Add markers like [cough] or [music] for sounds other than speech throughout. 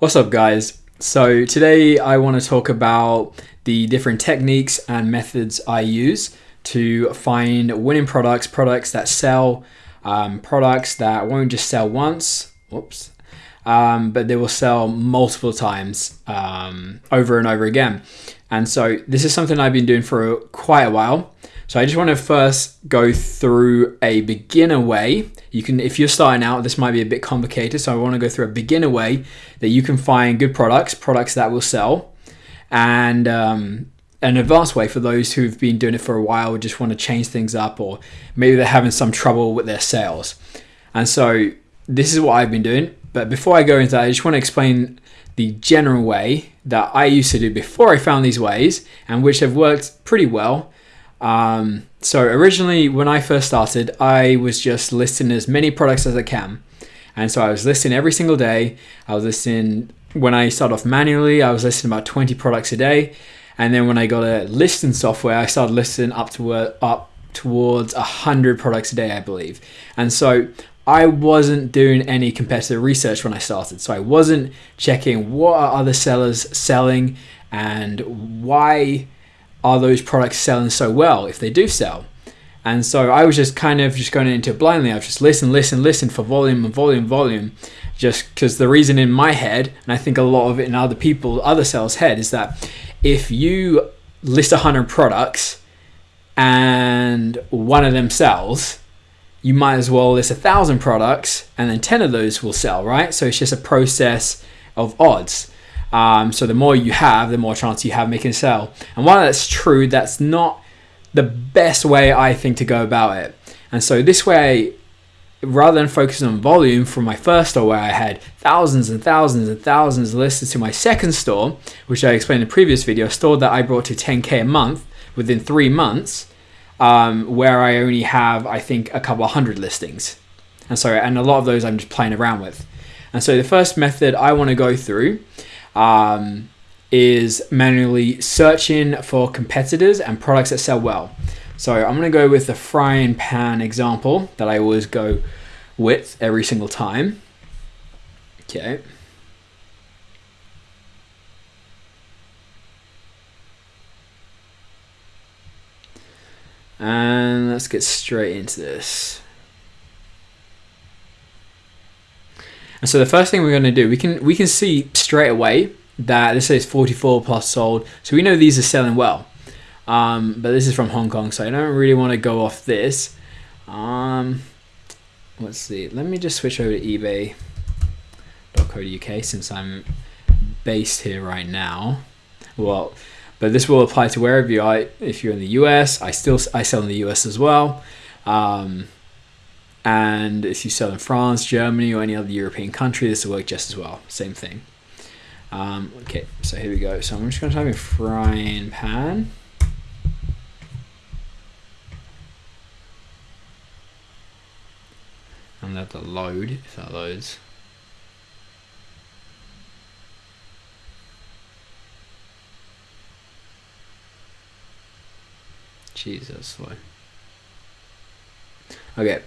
What's up guys? So today I want to talk about the different techniques and methods I use to find winning products, products that sell, um, products that won't just sell once, whoops, um, but they will sell multiple times um, over and over again. And so this is something I've been doing for quite a while. So I just want to first go through a beginner way. You can, if you're starting out, this might be a bit complicated. So I want to go through a beginner way that you can find good products, products that will sell, and um, an advanced way for those who've been doing it for a while, just want to change things up, or maybe they're having some trouble with their sales. And so this is what I've been doing. But before I go into that, I just want to explain the general way that I used to do before I found these ways and which have worked pretty well um, so originally, when I first started, I was just listing as many products as I can. And so I was listing every single day. I was listing, when I started off manually, I was listing about 20 products a day. And then when I got a listing software, I started listing up to up towards 100 products a day, I believe. And so I wasn't doing any competitive research when I started. So I wasn't checking what are other sellers selling and why are those products selling so well if they do sell? And so I was just kind of just going into it blindly. I was just listen, listen, listen for volume and volume, volume. Just because the reason in my head, and I think a lot of it in other people, other sellers' head, is that if you list 100 products and one of them sells, you might as well list a thousand products and then 10 of those will sell, right? So it's just a process of odds. Um, so the more you have, the more chance you have making a sell. And while that's true, that's not the best way I think to go about it. And so this way, rather than focusing on volume from my first store where I had thousands and thousands and thousands listed to my second store, which I explained in the previous video, a store that I brought to 10K a month within three months, um, where I only have, I think, a couple hundred listings. And so, and a lot of those I'm just playing around with. And so the first method I want to go through um, is manually searching for competitors and products that sell well. So I'm going to go with the frying pan example that I always go with every single time. Okay. And let's get straight into this. And so the first thing we're going to do, we can we can see straight away that this says 44 plus sold. So we know these are selling well. Um, but this is from Hong Kong, so I don't really want to go off this. Um, let's see. Let me just switch over to eBay.co.uk since I'm based here right now. Well, but this will apply to wherever you are. If you're in the US, I still I sell in the US as well. Um, and if you sell in France, Germany, or any other European country, this will work just as well. Same thing. Um, okay, so here we go. So I'm just going to type in frying pan. And let that load, if that loads. Jesus, slow. Okay,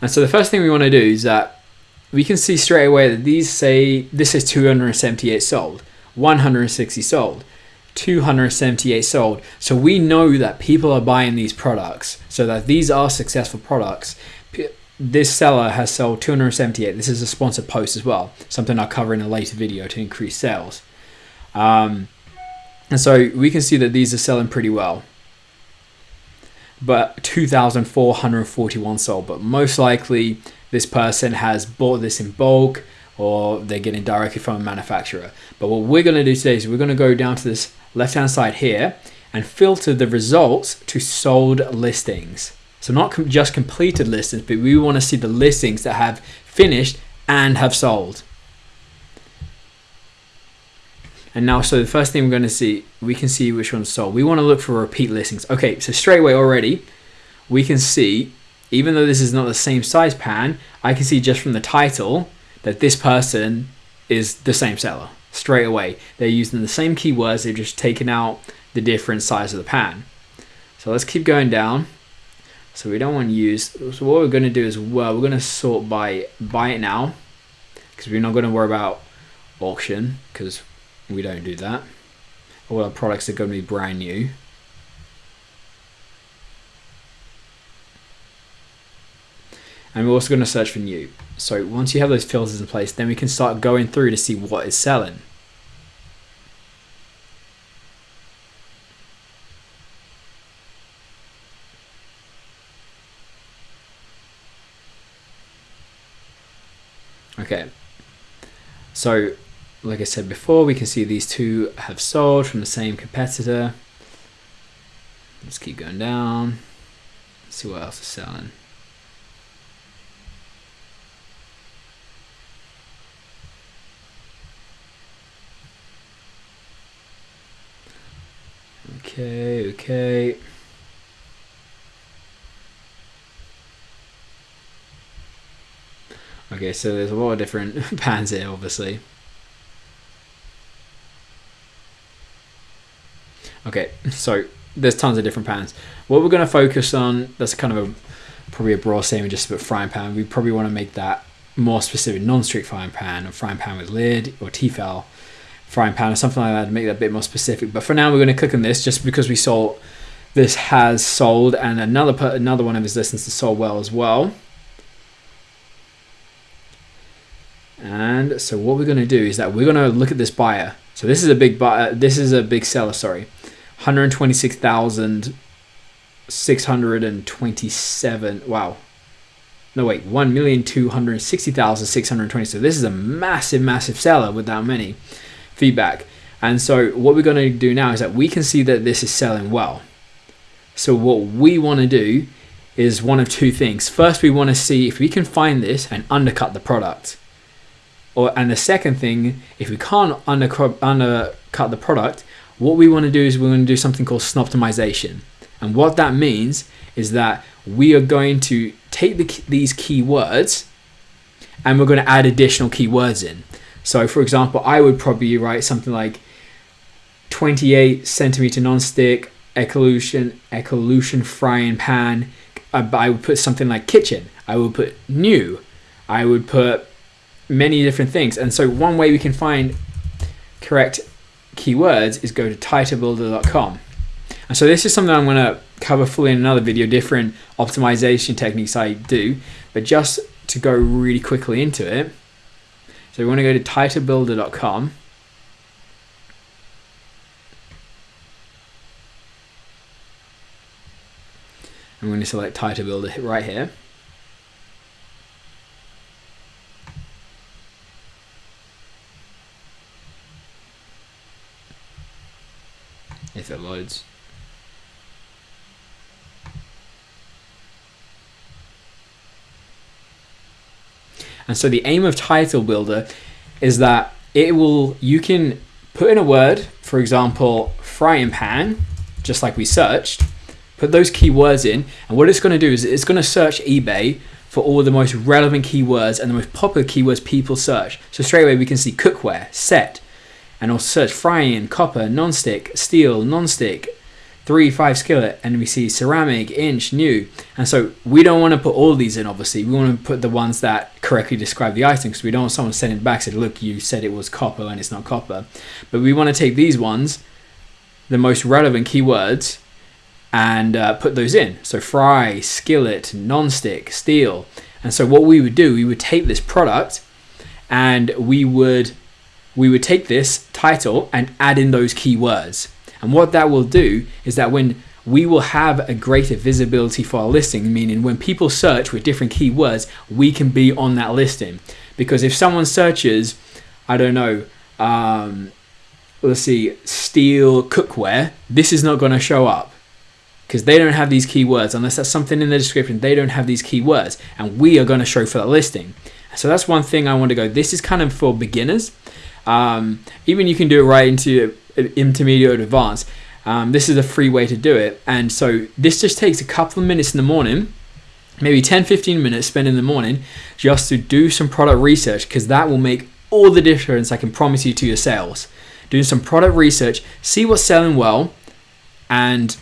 and so the first thing we want to do is that we can see straight away that these say this is 278 sold, 160 sold, 278 sold. So we know that people are buying these products, so that these are successful products. This seller has sold 278. This is a sponsored post as well, something I'll cover in a later video to increase sales. Um, and so we can see that these are selling pretty well but 2,441 sold. But most likely, this person has bought this in bulk or they're getting directly from a manufacturer. But what we're going to do today is we're going to go down to this left hand side here and filter the results to sold listings. So not com just completed listings, but we want to see the listings that have finished and have sold. And now, so the first thing we're going to see, we can see which one's sold. We want to look for repeat listings. Okay, so straight away already, we can see, even though this is not the same size pan, I can see just from the title that this person is the same seller. Straight away. They're using the same keywords, they've just taken out the different size of the pan. So let's keep going down. So we don't want to use, so what we're going to do is, well, we're going to sort by buy it now, because we're not going to worry about auction because we don't do that. All our products are going to be brand new. And we're also going to search for new. So once you have those filters in place, then we can start going through to see what is selling. Okay, so like I said before, we can see these two have sold from the same competitor. Let's keep going down, see what else is selling. Okay, okay. Okay, so there's a lot of different [laughs] pans here, obviously. Okay, so there's tons of different pans. What we're going to focus on, that's kind of a probably a broad statement just about frying pan. We probably want to make that more specific non-stick frying pan, or frying pan with lid, or Tefal frying pan, or something like that to make that a bit more specific. But for now, we're going to click on this just because we saw this has sold, and another put another one of his listens has sold well as well. And so what we're going to do is that we're going to look at this buyer. So this is a big buyer. This is a big seller. Sorry, 126,627. Wow. No wait, 1,260,620. So this is a massive, massive seller with that many feedback. And so what we're going to do now is that we can see that this is selling well. So what we want to do is one of two things. First, we want to see if we can find this and undercut the product. Or, and the second thing, if we can't undercut, undercut the product, what we want to do is we're going to do something called snoptimization. And what that means is that we are going to take the, these keywords and we're going to add additional keywords in. So for example, I would probably write something like 28 centimeter non-stick ecolution ecolution frying pan. Uh, I would put something like kitchen. I would put new. I would put many different things. And so one way we can find correct keywords is go to titlebuilder.com. And so this is something I'm going to cover fully in another video, different optimization techniques I do, but just to go really quickly into it. So we want to go to titlebuilder.com. I'm going to select title builder right here. Loads. And so the aim of title builder is that it will you can put in a word, for example, frying pan, just like we searched, put those keywords in, and what it's going to do is it's going to search eBay for all the most relevant keywords and the most popular keywords people search. So straight away we can see cookware, set, and also search frying, copper, non-stick, steel, non-stick, 3-5 skillet, and we see ceramic, inch, new. And so we don't want to put all these in, obviously. We want to put the ones that correctly describe the item because we don't want someone sending back said, look, you said it was copper and it's not copper. But we want to take these ones, the most relevant keywords, and uh, put those in. So fry, skillet, non-stick, steel. And so what we would do, we would take this product and we would we would take this title and add in those keywords. And what that will do is that when we will have a greater visibility for our listing, meaning when people search with different keywords, we can be on that listing. Because if someone searches, I don't know, um, let's see, steel cookware, this is not going to show up. Because they don't have these keywords. Unless that's something in the description they don't have these keywords. And we are going to show for that listing. So that's one thing i want to go this is kind of for beginners um, even you can do it right into intermediate or advanced. Um, this is a free way to do it. And so this just takes a couple of minutes in the morning, maybe 10, 15 minutes spent in the morning just to do some product research because that will make all the difference I can promise you to your sales. Doing some product research, see what's selling well, and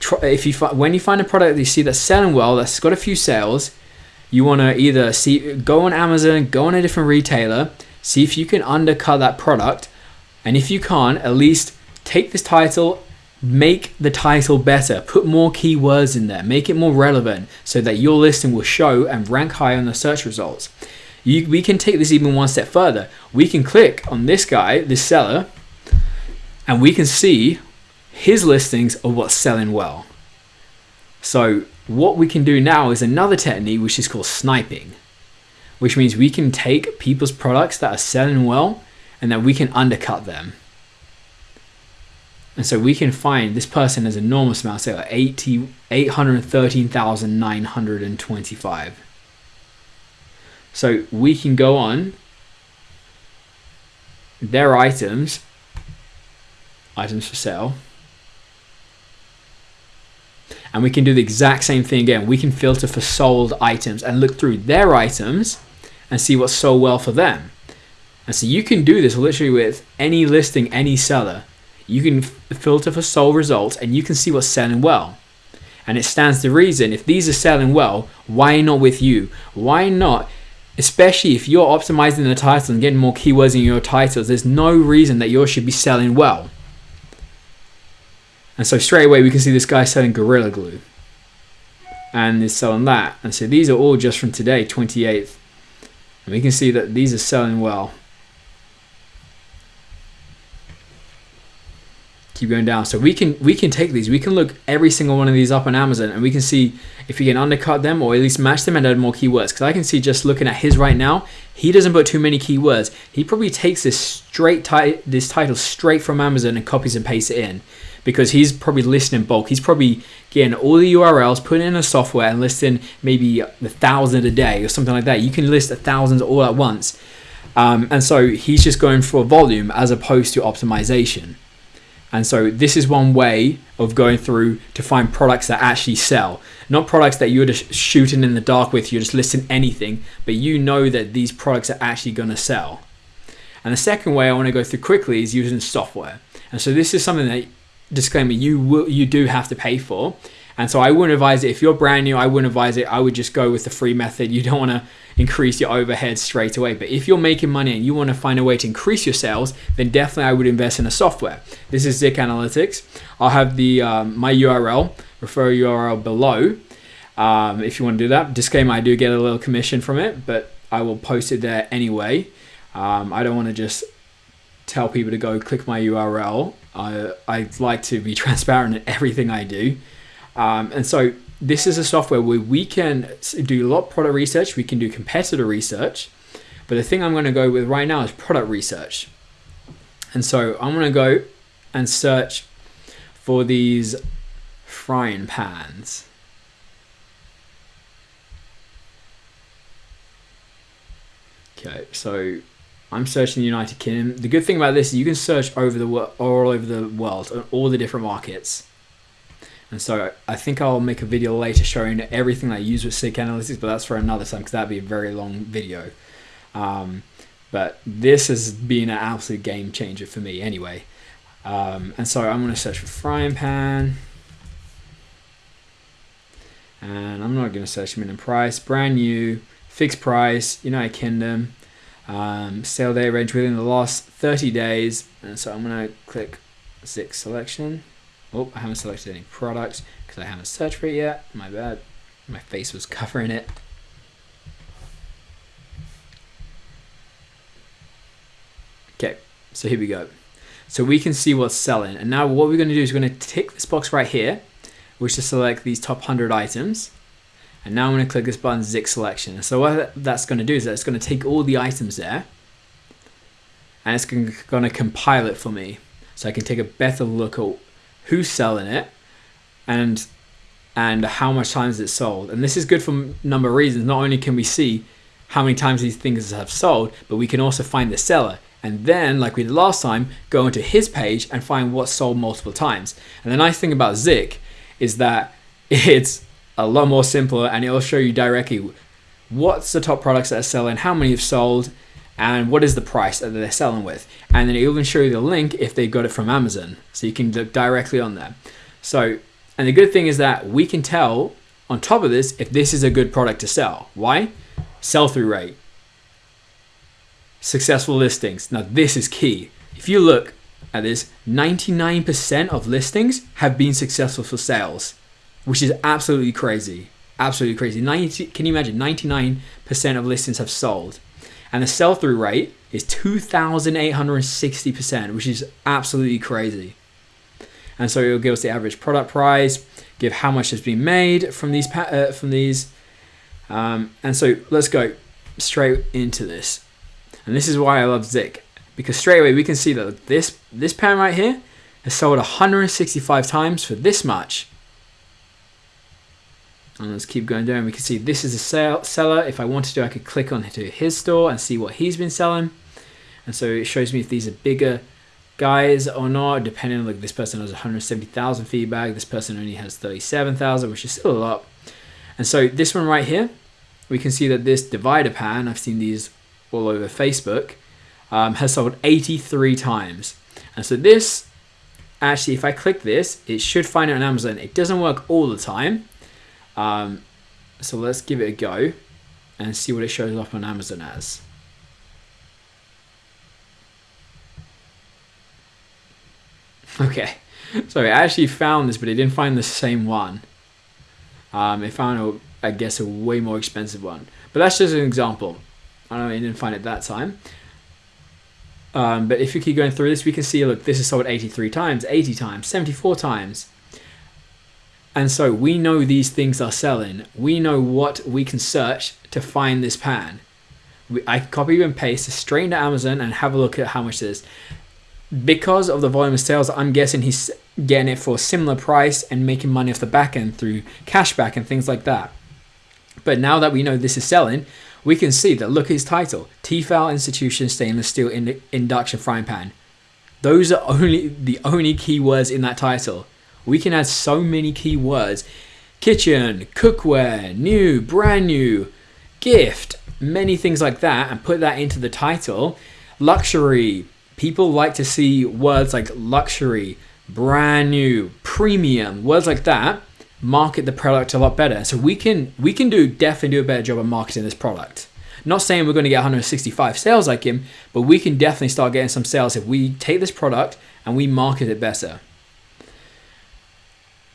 try, if you when you find a product that you see that's selling well, that's got a few sales, you want to either see go on Amazon, go on a different retailer, See if you can undercut that product. And if you can't, at least take this title, make the title better, put more keywords in there, make it more relevant so that your listing will show and rank high on the search results. You, we can take this even one step further. We can click on this guy, this seller, and we can see his listings of what's selling well. So what we can do now is another technique which is called sniping, which means we can take people's products that are selling well and that we can undercut them. And so we can find this person has enormous amount sales, 80, 813,925. So we can go on their items, items for sale, and we can do the exact same thing again. We can filter for sold items and look through their items and see what's sold well for them. And so you can do this literally with any listing, any seller. You can filter for sold results and you can see what's selling well. And it stands to reason if these are selling well, why not with you? Why not? Especially if you're optimizing the title and getting more keywords in your titles, there's no reason that yours should be selling well. And so straight away we can see this guy selling Gorilla Glue. And is selling that. And so these are all just from today, 28th. We can see that these are selling well. Keep going down. So we can we can take these. We can look every single one of these up on Amazon and we can see if we can undercut them or at least match them and add more keywords. Because I can see just looking at his right now, he doesn't put too many keywords. He probably takes this straight this title straight from Amazon and copies and pastes it in because he's probably listing in bulk. He's probably getting all the URLs, putting in a software and listing maybe a thousand a day or something like that. You can list a thousand all at once. Um, and so he's just going for volume as opposed to optimization. And so this is one way of going through to find products that actually sell. Not products that you're just shooting in the dark with, you're just listing anything, but you know that these products are actually going to sell. And the second way I want to go through quickly is using software. And so this is something that disclaimer you will you do have to pay for and so I wouldn't advise it. If you're brand new I wouldn't advise it. I would just go with the free method. You don't want to increase your overhead straight away. But if you're making money and you want to find a way to increase your sales then definitely I would invest in a software. This is Zik Analytics. I'll have the um, my URL refer URL below. Um, if you want to do that. Disclaimer I do get a little commission from it but I will post it there anyway. Um, I don't want to just tell people to go click my URL. I, I like to be [laughs] transparent in everything I do. Um, and so this is a software where we can do a lot of product research. We can do competitor research. But the thing I'm going to go with right now is product research. And so I'm to go and search for these frying pans. Okay, so I'm searching the United Kingdom. The good thing about this is you can search over the all over the world on all the different markets. And so I think I'll make a video later showing everything I use with Zik Analytics, but that's for another time because that'd be a very long video. Um, but this has been an absolute game changer for me anyway. Um, and so I'm going to search for frying pan. And I'm not going to search minimum price, brand new, fixed price, United Kingdom. Um, sale day range within the last 30 days. And so I'm going to click Zik selection. Oh, I haven't selected any products because I haven't searched for it yet. My bad. My face was covering it. Okay, so here we go. So we can see what's selling. And now what we're going to do is we're going to tick this box right here, which is select these top 100 items. And now I'm going to click this button, Zik selection. So what that's going to do is that it's going to take all the items there and it's going to compile it for me. So I can take a better look at who's selling it and and how much times it's sold. And this is good for a number of reasons. Not only can we see how many times these things have sold, but we can also find the seller. And then, like we did last time, go into his page and find what's sold multiple times. And the nice thing about Zik is that [laughs] it's a lot more simpler and it'll show you directly what's the top products that are selling, how many have sold, and what is the price that they're selling with. And then it'll even show you the link if they got it from Amazon. So you can look directly on there. So, and the good thing is that we can tell on top of this if this is a good product to sell. Why? Sell through rate. successful listings. Now this is key. If you look at this, 99% of listings have been successful for sales, which is absolutely crazy. Absolutely crazy. 90, can you imagine? 99% of listings have sold. And the sell through rate is 2,860%, which is absolutely crazy. And so it'll give us the average product price, give how much has been made from these uh, from these. Um, and so let's go straight into this. And this is why I love Zik because straight away we can see that this this pen right here has sold 165 times for this much. And let's keep going down. We can see this is a sale, seller. If I wanted to, I could click on to his store and see what he's been selling. And so it shows me if these are bigger guys or not, depending on like this person has 170,000 feedback, this person only has 37,000, which is still a lot. And so this one right here, we can see that this divider pan, I've seen these all over Facebook, um, has sold 83 times. And so this, actually, if I click this, it should find it on Amazon. It doesn't work all the time. Um, so let's give it a go and see what it shows up on Amazon as. Okay, [laughs] so I actually found this, but it didn't find the same one. Um, it found, a, I guess, a way more expensive one. But that's just an example. I don't know, it didn't find it that time. Um, but if you keep going through this, we can see, look, this is sold 83 times, 80 times, 74 times. And so we know these things are selling. We know what we can search to find this pan. We, I copy and paste straight into Amazon and have a look at how much it is. Because of the volume of sales, I'm guessing he's getting it for a similar price and making money off the back end through cashback and things like that. But now that we know this is selling, we can see that look at his title Tefal Intuition Stainless Steel Induction Frying Pan. Those are only the only keywords in that title. We can add so many keywords kitchen, cookware, new, brand new, gift, many things like that, and put that into the title. Luxury. People like to see words like luxury, brand new, premium, words like that market the product a lot better. So we can we can do definitely do a better job of marketing this product. Not saying we're going to get 165 sales like him, but we can definitely start getting some sales if we take this product and we market it better.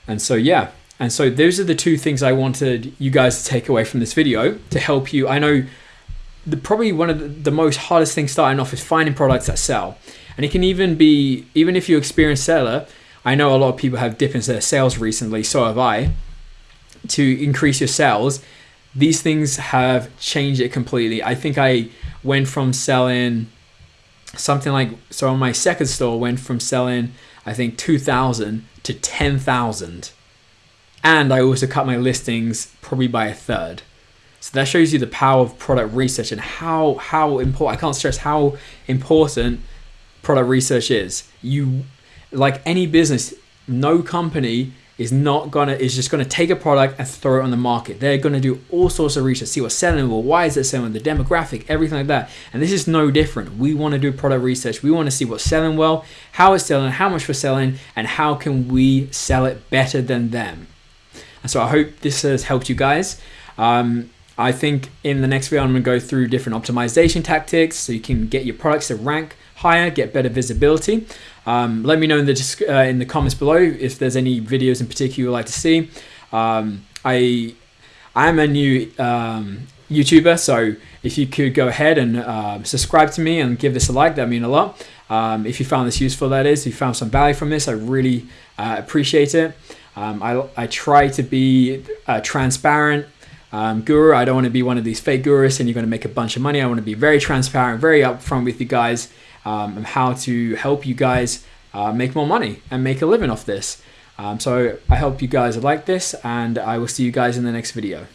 And so yeah, and so those are the two things I wanted you guys to take away from this video to help you. I know the probably one of the, the most hardest things starting off is finding products that sell. And it can even be even if you're experienced seller, I know a lot of people have dipped into their sales recently, so have I. To increase your sales, these things have changed it completely. I think I went from selling something like so on my second store went from selling I think 2000 to 10,000. And I also cut my listings probably by a third. So that shows you the power of product research and how how important I can't stress how important product research is. You like any business, no company is not gonna is just gonna take a product and throw it on the market. They're gonna do all sorts of research, see what's selling well, why is it selling, the demographic, everything like that. And this is no different. We want to do product research. We want to see what's selling well, how it's selling, how much we're selling, and how can we sell it better than them. And so I hope this has helped you guys. Um, I think in the next video I'm gonna go through different optimization tactics so you can get your products to rank higher, get better visibility. Um, let me know in the uh, in the comments below if there's any videos in particular you'd like to see. Um, I I am a new um, YouTuber, so if you could go ahead and uh, subscribe to me and give this a like, that mean a lot. Um, if you found this useful, that is, if you found some value from this, I really uh, appreciate it. Um, I, I try to be uh, transparent um, guru. I don't want to be one of these fake gurus and you're going to make a bunch of money. I want to be very transparent, very upfront with you guys um, and how to help you guys uh, make more money and make a living off this. Um, so I hope you guys like this and I will see you guys in the next video.